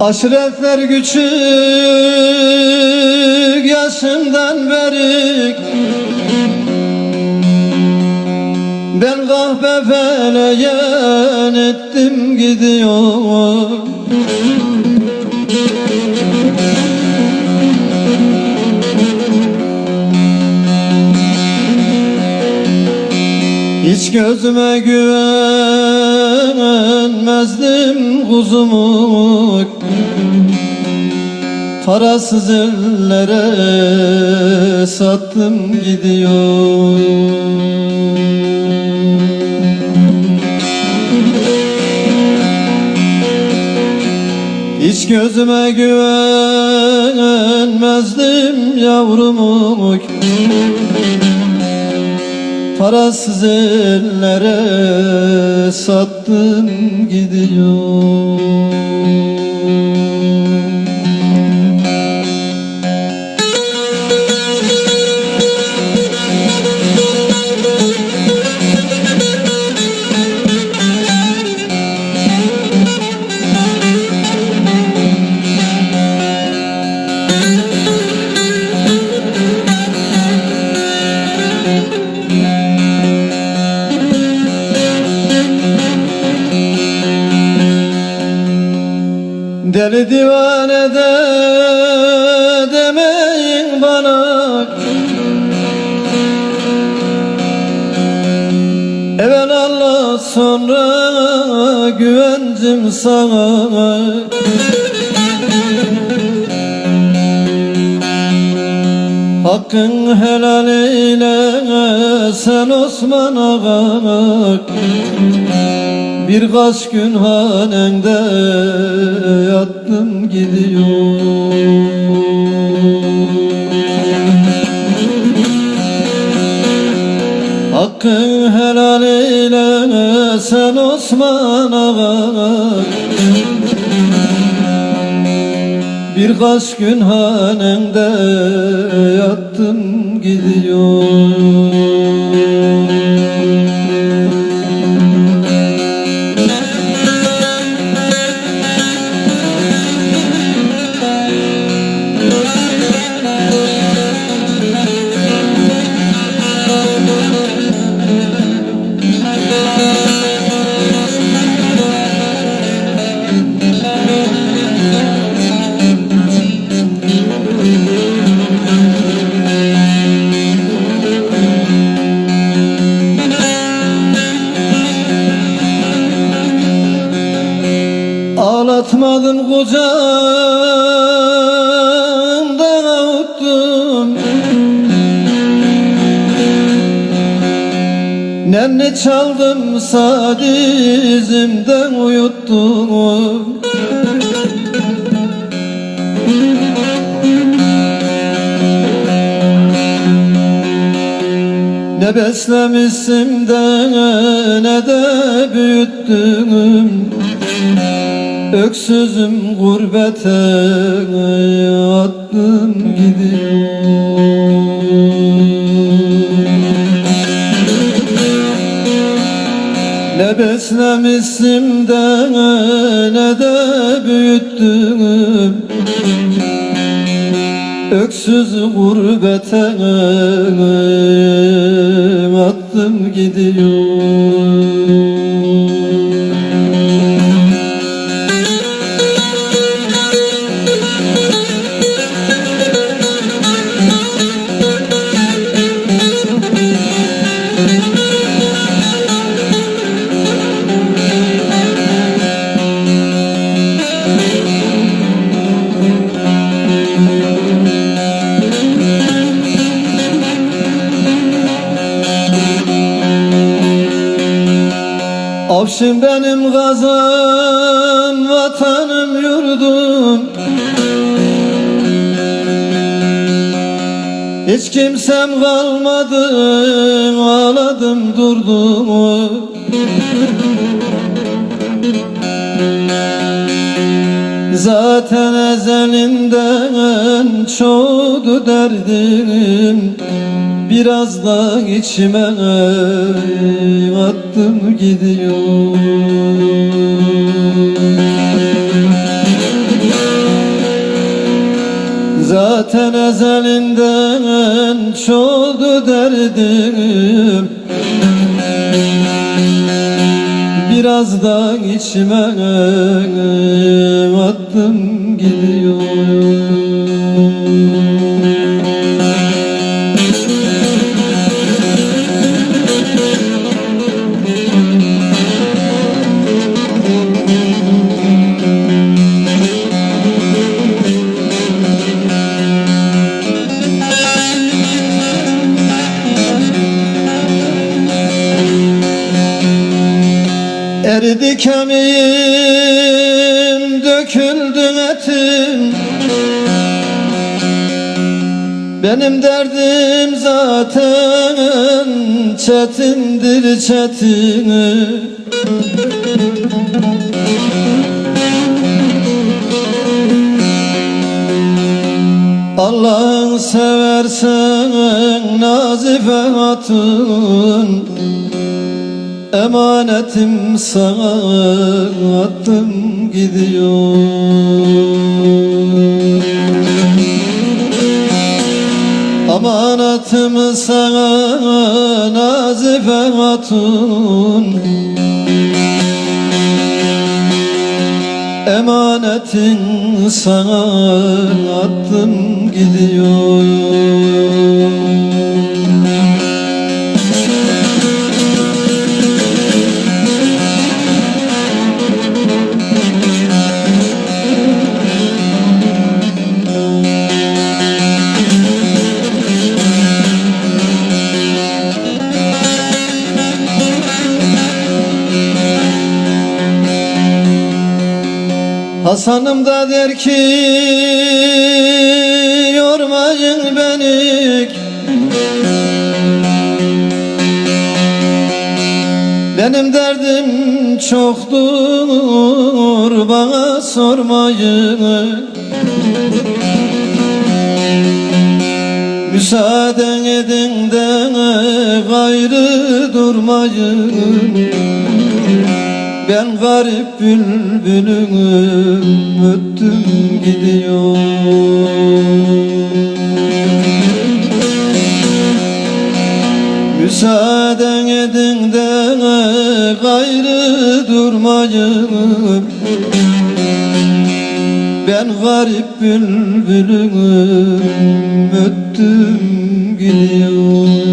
Aşiretler küçük yaşından beri Ben kahpe feleyen ettim gidiyor. Hiç gözüme güvenmezdim kuzumu Parasız ellere sattım gidiyor. Hiç gözüme güvenmezdim yavrumu Parasız ellere sattım gidiyor Deli divane de demeyin bana. Evvel Allah sonra güvencim sana. Hakkın helal eyle sen Osman Ağa Birkaç gün hanende yattım gidiyor Hakkın helal eyle sen Osman Ağa Birkaç gün hanende yattım gidiyor Kucağımdan avuttum Nenni çaldım sadizimden uyuttum. Ne beslemişsim de ne de büyüttüm Öksüzüm gurbete attım gidiyor Ne beslemişsim de ne de büyüttüm. Öksüz gurbete attım gidiyor Avşin benim gazam, vatanım yurdum. Hiç kimsem kalmadı, ağladım durdum Zaten ezelimden çoğdu derdim. Biraz da içime attım gidiyor. Zaten ezelinden çoğdu derdim. Biraz da içime attım gidiyor Benim derdim zaten çetindir çetin Allah'ın seversen nazife hatun Emanetim sana attım gidiyor Amanatımı sana nazife hatun. Emanetin sana attım gidiyor Hasanım da der ki yormayın beni. Benim derdim çoktur bana sormayın. Müsaaden edin de gayrı durmayın ben garip bülbülüm öttüm gidiyor. Müsaaden edin de gayrı durmayın Ben garip bülbülüm öttüm gidiyor